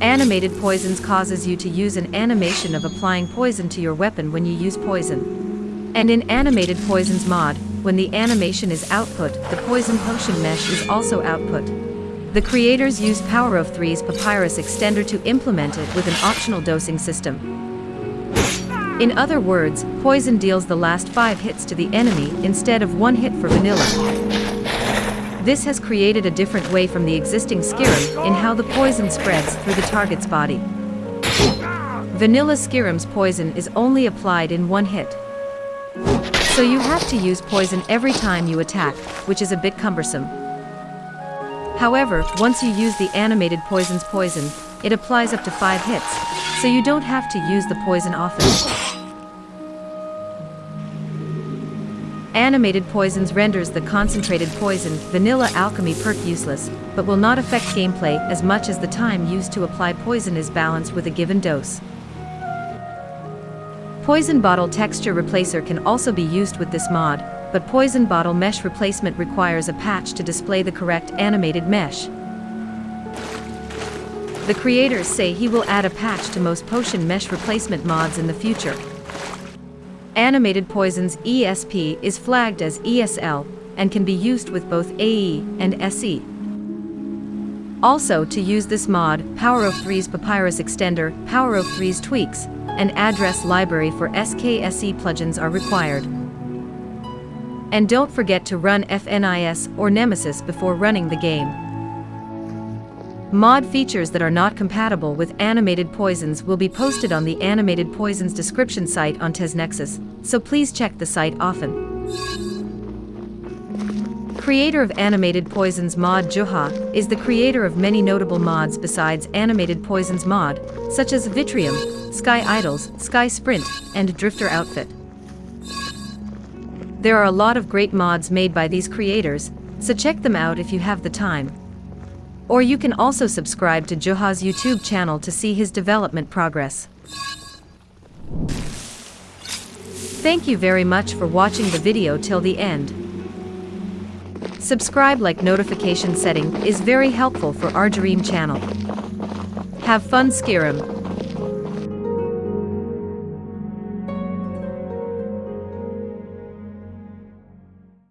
Animated poisons causes you to use an animation of applying poison to your weapon when you use poison. And in animated poisons mod, when the animation is output, the poison potion mesh is also output. The creators used Power of Three's Papyrus extender to implement it with an optional dosing system. In other words, poison deals the last 5 hits to the enemy instead of 1 hit for vanilla. This has created a different way from the existing Skyrim in how the poison spreads through the target's body. Vanilla Skyrim's poison is only applied in one hit. So you have to use poison every time you attack, which is a bit cumbersome. However, once you use the animated poison's poison, it applies up to 5 hits, so you don't have to use the poison often. Animated poisons renders the concentrated poison vanilla alchemy perk useless, but will not affect gameplay as much as the time used to apply poison is balanced with a given dose. Poison Bottle Texture Replacer can also be used with this mod, but Poison Bottle Mesh Replacement requires a patch to display the correct animated mesh. The creators say he will add a patch to most potion mesh replacement mods in the future. Animated Poison's ESP is flagged as ESL and can be used with both AE and SE. Also to use this mod, Power of 3's Papyrus Extender, Power of 3's Tweaks, and Address Library for SKSE plugins are required. And don't forget to run FNIS or Nemesis before running the game. Mod features that are not compatible with animated poisons will be posted on the animated poisons description site on TesNexus, so please check the site often. Creator of Animated Poisons mod Juha is the creator of many notable mods besides Animated Poisons mod, such as Vitrium, Sky Idols, Sky Sprint, and Drifter Outfit. There are a lot of great mods made by these creators, so check them out if you have the time. Or you can also subscribe to Juha's YouTube channel to see his development progress. Thank you very much for watching the video till the end. Subscribe like notification setting is very helpful for our dream channel. Have fun Skyrim.